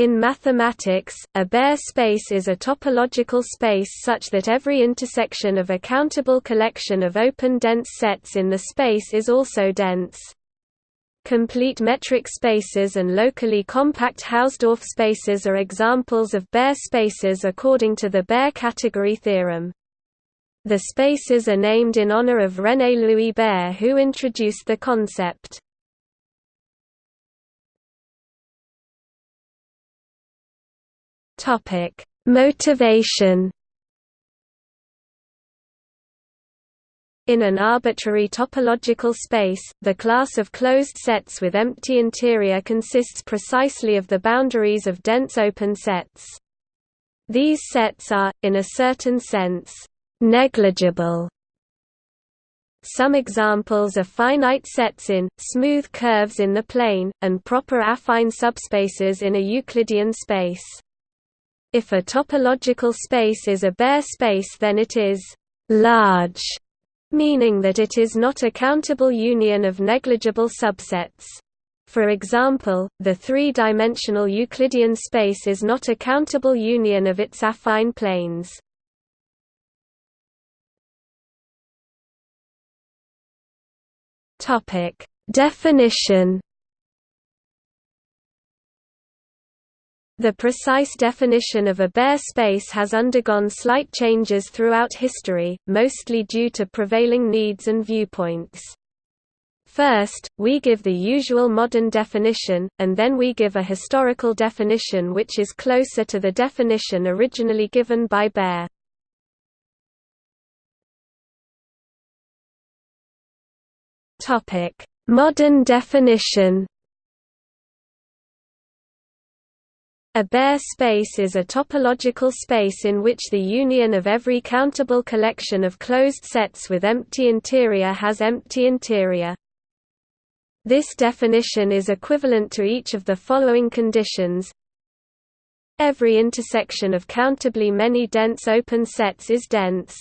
In mathematics, a Baire space is a topological space such that every intersection of a countable collection of open dense sets in the space is also dense. Complete metric spaces and locally compact Hausdorff spaces are examples of Baire spaces according to the Baire category theorem. The spaces are named in honor of René Louis Baire who introduced the concept. Topic: Motivation. In an arbitrary topological space, the class of closed sets with empty interior consists precisely of the boundaries of dense open sets. These sets are, in a certain sense, negligible. Some examples are finite sets in, smooth curves in the plane, and proper affine subspaces in a Euclidean space. If a topological space is a Baire space then it is «large», meaning that it is not a countable union of negligible subsets. For example, the three-dimensional Euclidean space is not a countable union of its affine planes. Definition The precise definition of a Baire space has undergone slight changes throughout history, mostly due to prevailing needs and viewpoints. First, we give the usual modern definition, and then we give a historical definition which is closer to the definition originally given by Baire. Modern definition A Baire space is a topological space in which the union of every countable collection of closed sets with empty interior has empty interior. This definition is equivalent to each of the following conditions. Every intersection of countably many dense open sets is dense.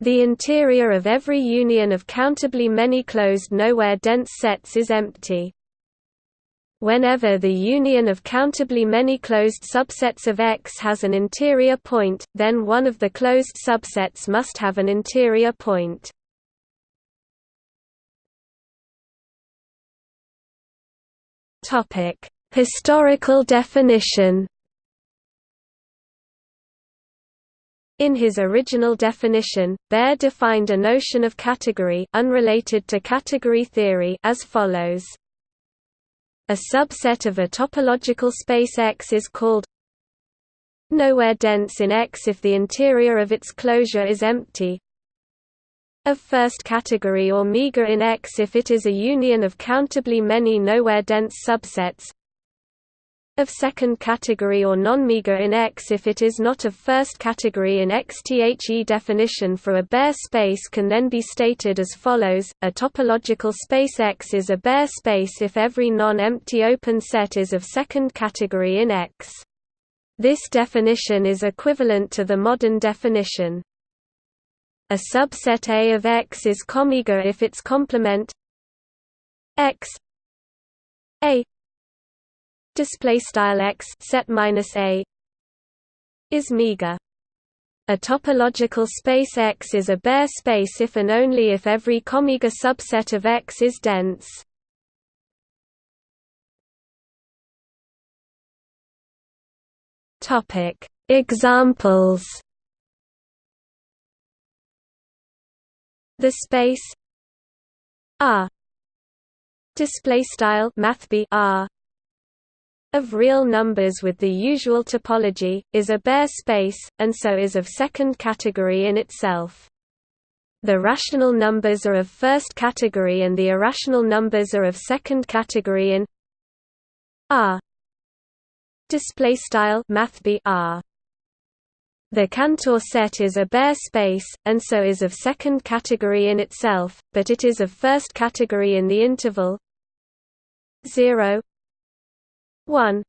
The interior of every union of countably many closed nowhere dense sets is empty. Whenever the union of countably many closed subsets of X has an interior point, then one of the closed subsets must have an interior point. Historical definition In his original definition, Baire defined a notion of category unrelated to category theory as follows a subset of a topological space X is called nowhere dense in X if the interior of its closure is empty. Of first category or meager in X if it is a union of countably many nowhere dense subsets of second category or non-meager in X if it is not of first category in X. The definition for a Baire space can then be stated as follows, a topological space X is a Baire space if every non-empty open set is of second category in X. This definition is equivalent to the modern definition. A subset A of X is comeager if its complement X A display style x set minus a is meager. A topological space X is a Baire space if and only if every comeager subset of X is dense. Topic Examples The space R display style math R of real numbers with the usual topology, is a Baire space, and so is of second category in itself. The rational numbers are of first category and the irrational numbers are of second category in R. Display style math R. The Cantor set is a Baire space, and so is of second category in itself, but it is of first category in the interval 0 1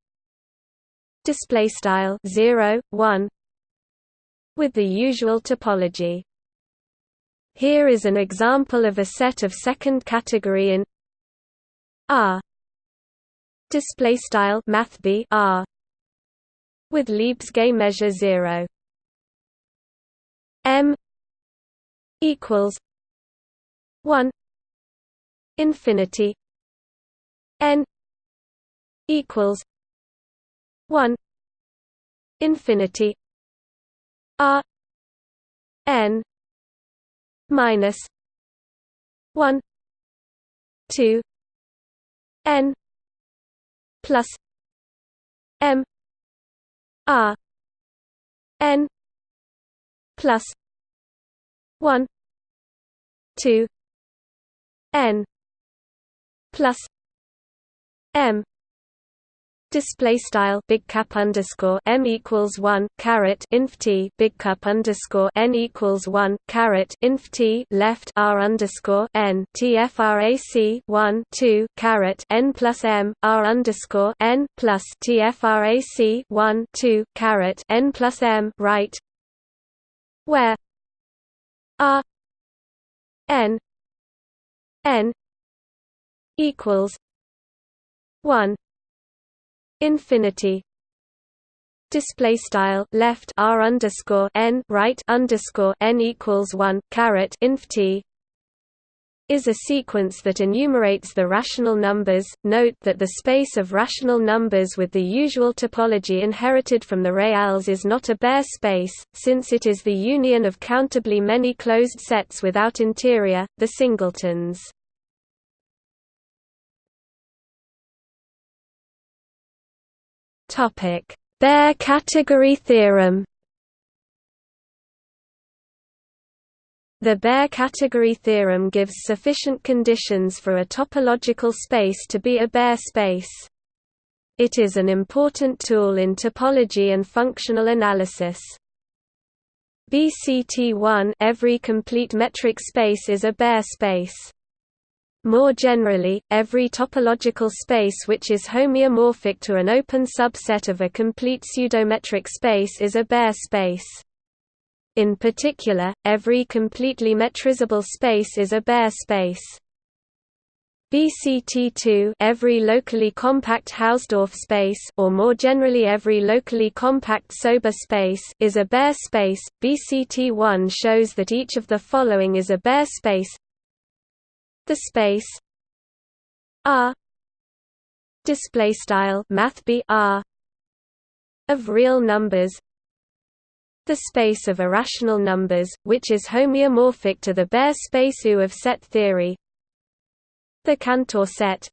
display style 0 1 with the usual topology. Here is an example of a set of second category in R. Display style math r. With Lebesgue measure 0 m equals 1 infinity n equals 1 infinity r n minus 1 2 n plus m r n plus 1 2 n plus m display style big cap underscore m equals one caret inf t big cap underscore n equals one caret inf t left r underscore n tfrac one two caret n plus m r underscore n plus tfrac one two caret n plus m right? Where? R n n equals one infinity display style left r underscore n right underscore n equals one caret inf t is a sequence that enumerates the rational numbers. Note that the space of rational numbers with the usual topology inherited from the reals is not a Baire space, since it is the union of countably many closed sets without interior, the singletons. Topic: Baire category theorem. The Baire category theorem gives sufficient conditions for a topological space to be a Baire space. It is an important tool in topology and functional analysis. BCT1 every complete metric space is a Baire space. More generally, every topological space which is homeomorphic to an open subset of a complete pseudometric space is a Baire space. In particular, every completely metrizable space is a Baire space. BCT2 every locally compact Hausdorff space or more generally every locally compact Sober space is a Baire space. BCT1 shows that each of the following is a Baire space the space R display style math R of real numbers the space of irrational numbers which is homeomorphic to the Baire space U of set theory the Cantor set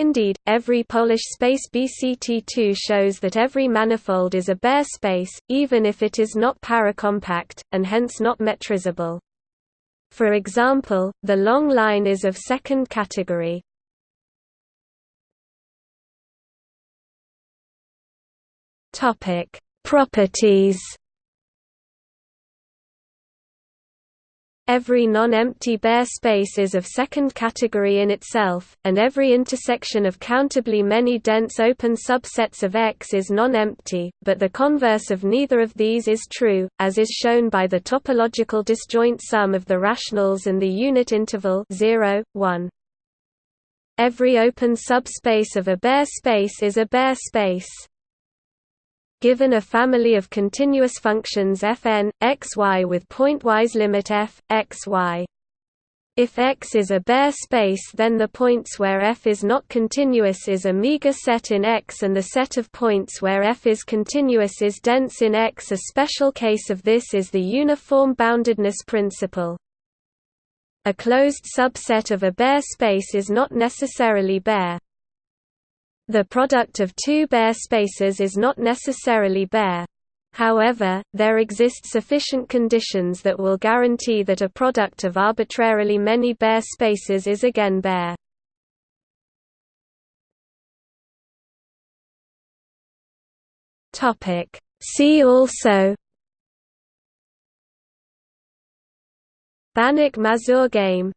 Indeed, every Polish space BCT2 shows that every manifold is a Baire space, even if it is not paracompact, and hence not metrizable. For example, the long line is of second category. Properties Every non-empty Baire space is of second category in itself, and every intersection of countably many dense open subsets of X is non-empty, but the converse of neither of these is true, as is shown by the topological disjoint sum of the rationals and the unit interval 0, 1. Every open subspace of a Baire space is a Baire space given a family of continuous functions fn, xy with pointwise limit f, xy. If X is a Baire space then the points where f is not continuous is a meager set in X and the set of points where f is continuous is dense in X. A special case of this is the uniform boundedness principle. A closed subset of a Baire space is not necessarily Baire. The product of two Baire spaces is not necessarily Baire. However, there exist sufficient conditions that will guarantee that a product of arbitrarily many Baire spaces is again Baire. See also Banach-Mazur game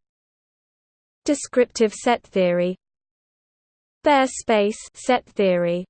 Descriptive set theory Baire space set theory